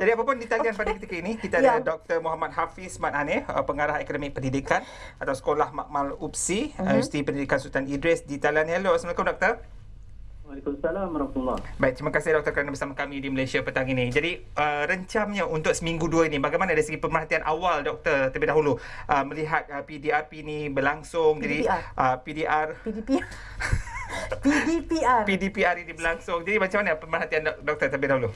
Jadi apapun ditanya okay. pada ketika ini, kita ada ya. Dr. Muhammad Hafiz Mat Hanif, uh, pengarah akademik pendidikan atau Sekolah Makmal UPSI, uh-huh. Universiti Pendidikan Sultan Idris di Thailand. Hello, Assalamualaikum Doktor. Waalaikumsalam warahmatullahi Baik, terima kasih doktor kerana bersama kami di Malaysia petang ini. Jadi, uh, rencamnya untuk seminggu dua ini, bagaimana dari segi pemerhatian awal doktor terlebih dahulu uh, melihat uh, PDRP ini berlangsung. PDPR. Jadi, uh, PDR. PDPR. PDPR. PDPR ini berlangsung. Jadi, macam mana pemerhatian doktor terlebih dahulu?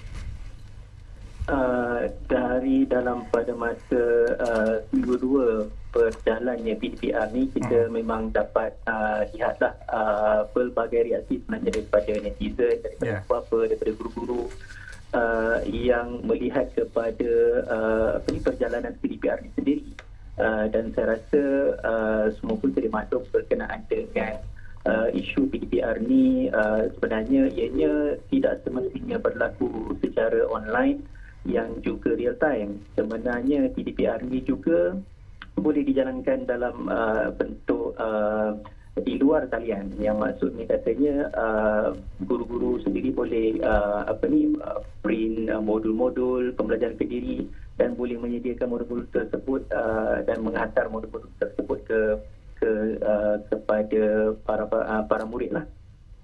Uh, dari dalam pada masa uh, minggu dua berjalannya PDPR ni kita hmm. memang dapat uh, lihatlah uh, pelbagai reaksi sebenarnya daripada netizen daripada yeah. apa daripada guru-guru uh, yang melihat kepada uh, apa ni perjalanan PDPR ni sendiri uh, dan saya rasa uh, semua pun terima maklum berkenaan dengan uh, isu PDPR ni uh, sebenarnya ianya tidak semestinya berlaku secara online yang juga real time. Sebenarnya PDPR ini juga boleh dijalankan dalam uh, bentuk uh, di luar talian yang maksudnya katanya uh, guru-guru sendiri boleh uh, apa ni uh, print uh, modul-modul pembelajaran kediri dan boleh menyediakan modul-modul tersebut uh, dan menghantar modul-modul tersebut ke ke uh, kepada para para, para murid lah.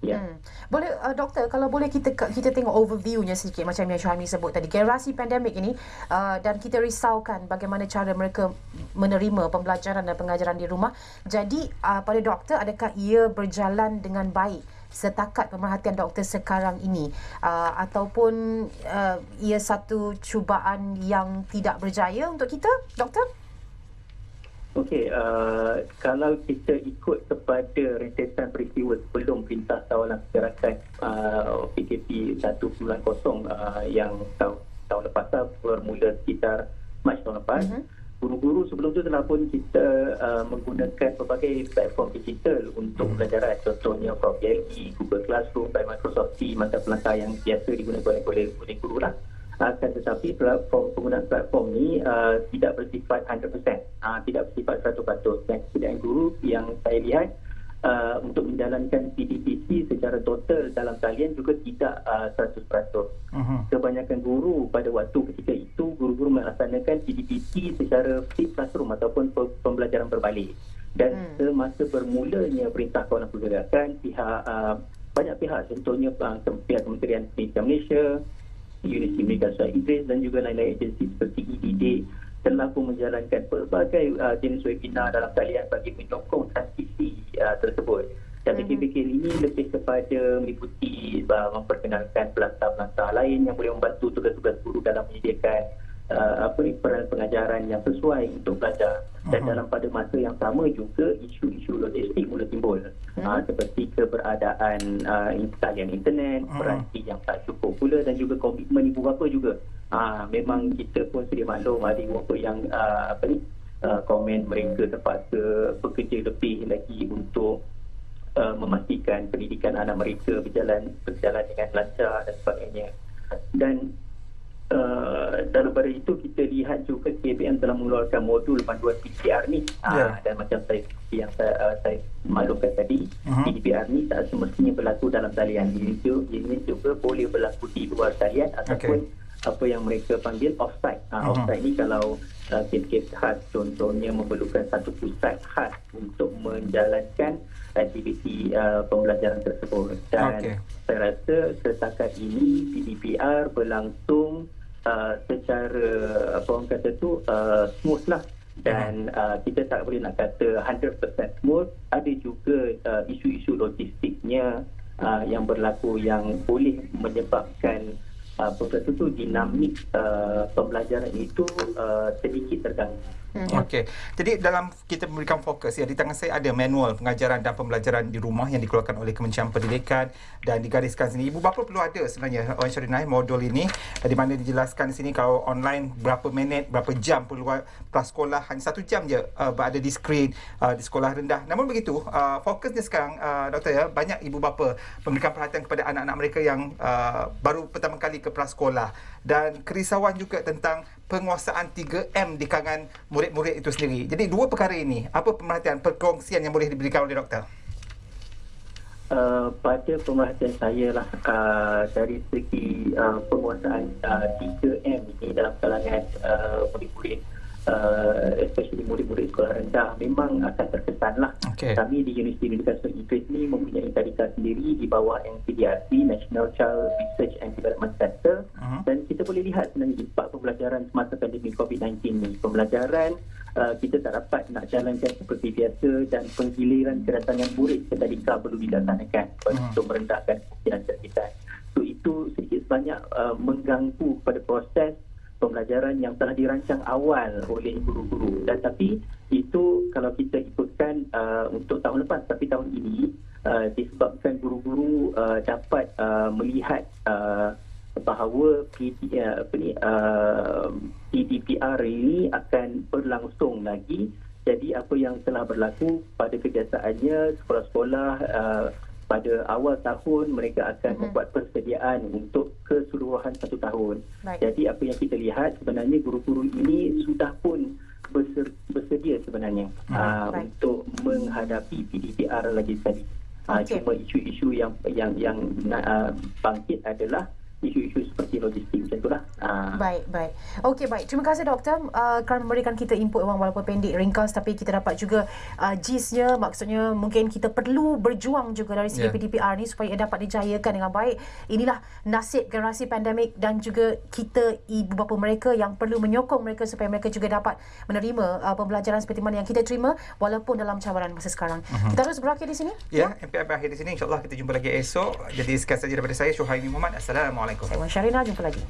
Ya. Hmm. Boleh uh, doktor kalau boleh kita kita tengok overviewnya sedikit macam yang Syahmi sebut tadi generasi pandemik ini uh, dan kita risaukan bagaimana cara mereka menerima pembelajaran dan pengajaran di rumah. Jadi uh, pada doktor adakah ia berjalan dengan baik setakat pemerhatian doktor sekarang ini uh, ataupun uh, ia satu cubaan yang tidak berjaya untuk kita doktor? Okey, uh, kalau kita ikut kepada rentetan peristiwa Tawalan Pergerakan uh, PKP 1.0 uh, yang tahun, tahun lepas bermula sekitar Mac tahun lepas, uh-huh. guru-guru sebelum tu telah pun kita uh, menggunakan pelbagai platform digital untuk uh-huh. pelajaran. Contohnya Prof. Yagi, Google Classroom, by Microsoft Teams, mata pelangkah yang biasa digunakan oleh, oleh guru lah akan tetapi platform penggunaan platform ni uh, tidak bersifat 100%, uh, tidak bersifat 100%. Dan guru yang saya lihat uh, untuk menjalankan PDPC secara total dalam talian juga tidak uh, 100%. Uh-huh. Kebanyakan guru pada waktu ketika itu, guru-guru melaksanakan PDPC secara flip classroom ataupun pembelajaran berbalik. Dan hmm. semasa bermulanya Perintah Kawalan Pergerakan, pihak uh, banyak pihak, contohnya uh, pihak Kementerian Pendidikan Malaysia, Universiti Amerika Syarikat Idris dan juga lain-lain agensi seperti EDD telah pun menjalankan pelbagai uh, jenis webinar dalam talian bagi menyokong transisi uh, tersebut. Dan mm-hmm. PKP ini lebih kepada meliputi uh, memperkenalkan pelantar-pelantar lain yang boleh membantu tugas-tugas guru dalam menyediakan uh, apa ni peran pengajaran yang sesuai untuk belajar dan uh-huh. dalam pada masa yang sama juga isu-isu logistik mula timbul uh-huh. uh, seperti keberadaan uh, talian internet uh-huh. peranti yang tak cukup pula dan juga komitmen ibu bapa juga uh, memang kita pun sedia maklum ada ibu bapa yang uh, apa ni uh, komen mereka terpaksa bekerja lebih lagi untuk uh, memastikan pendidikan anak mereka berjalan berjalan dengan lancar dan sebagainya dan Uh, daripada itu kita lihat juga KBM telah mengeluarkan modul panduan PCR ni yeah. uh, dan macam saya yang saya, uh, saya maklumkan tadi uh-huh. PCR ni tak semestinya berlaku dalam talian ini juga, ini juga boleh berlaku di luar talian ataupun okay. apa yang mereka panggil offsite uh, uh-huh. offsite ni kalau kes-kes khas. Contohnya memerlukan satu pusat khas untuk menjalankan aktiviti uh, pembelajaran tersebut. Dan okay. saya rasa setakat ini PDPR berlangsung uh, secara apa orang kata tu uh, smooth lah. Dan uh, kita tak boleh nak kata 100% smooth. Ada juga uh, isu-isu logistiknya uh, yang berlaku yang boleh menyebabkan apa kata tu dinamik uh, pembelajaran itu uh, sedikit terganggu Hmm. Okey. Jadi dalam kita memberikan fokus ya di tangan saya ada manual pengajaran dan pembelajaran di rumah yang dikeluarkan oleh Kementerian Pendidikan dan digariskan sini. Ibu bapa perlu ada sebenarnya Wan Syarina modul ini di mana dijelaskan di sini kalau online berapa minit, berapa jam perlu prasekolah hanya satu jam je uh, berada di skrin uh, di sekolah rendah. Namun begitu, uh, fokusnya sekarang uh, doktor ya banyak ibu bapa memberikan perhatian kepada anak-anak mereka yang uh, baru pertama kali ke prasekolah dan kerisauan juga tentang penguasaan 3M di kalangan murid-murid itu sendiri. Jadi dua perkara ini, apa pemerhatian perkongsian yang boleh diberikan oleh doktor? Uh, pada pemerhatian saya lah uh, dari segi uh, penguasaan uh, 3M ini dalam kalangan uh, murid-murid uh, especially murid-murid sekolah rendah memang akan terkesan lah Okey. kami di Universiti Universitas Inggeris ni mempunyai tadika sendiri di bawah NCDRC National Child Research and Development Center kita boleh lihat sebenarnya impak pembelajaran semasa pandemik COVID-19 ni. Pembelajaran uh, kita tak dapat nak jalankan seperti biasa dan penggiliran kedatangan murid ke tadika perlu dilaksanakan. Untuk merendahkan kemungkinan jangkitan so itu sedikit sebanyak uh, mengganggu pada proses pembelajaran yang telah dirancang awal oleh guru-guru. Dan tapi itu kalau kita ikutkan uh, untuk tahun lepas tapi tahun ini uh, disebabkan guru-guru uh, dapat uh, melihat uh, bahawa PD, uh, apa ni, uh, PDPR ini akan berlangsung lagi jadi apa yang telah berlaku pada kebiasaannya sekolah-sekolah uh, pada awal tahun mereka akan Mhm. membuat persediaan untuk keseluruhan satu tahun. Baik. Jadi apa yang kita lihat sebenarnya guru-guru ini sudah pun bersedia sebenarnya Mhm. uh, Baik. untuk menghadapi PDPR lagi sekali. Uh, Okey. Cuma isu-isu yang yang yang uh, bangkit adalah isu-isu seperti logistik macam itulah. Uh, Baik, baik. Okey, baik. Terima kasih doktor uh, kerana memberikan kita input orang walaupun pendek, ringkas tapi kita dapat juga uh, gist-nya. Maksudnya mungkin kita perlu berjuang juga dari segi Ya. PDPR ni supaya ia dapat dijayakan dengan baik. Inilah nasib generasi pandemik dan juga kita ibu bapa mereka yang perlu menyokong mereka supaya mereka juga dapat menerima uh, pembelajaran seperti mana yang kita terima walaupun dalam cabaran masa sekarang. Uh-huh. Kita terus berakhir di sini. Ya, MPI berakhir di sini. InsyaAllah kita jumpa lagi esok. Jadi sekian saja daripada saya, Syuhaimi Muhammad. Assalamualaikum. Saya Wan Syarina, jumpa lagi.